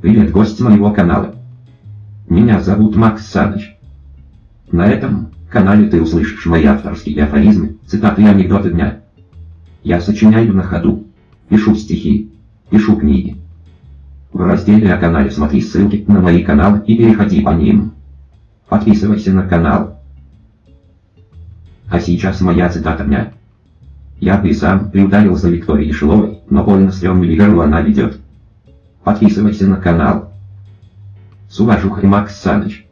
Привет, гость моего канала. Меня зовут Макс Саныч. На этом канале ты услышишь мои авторские афоризмы, цитаты и анекдоты дня. Я сочиняю на ходу, пишу стихи, пишу книги. В разделе о канале смотри ссылки на мои каналы и переходи по ним. Подписывайся на канал. А сейчас моя цитата дня. Я бы сам приударил за Викторией Шиловой, но больно стрёмную игру она ведет. Подписывайся на канал. С уважухой Макс Саныч.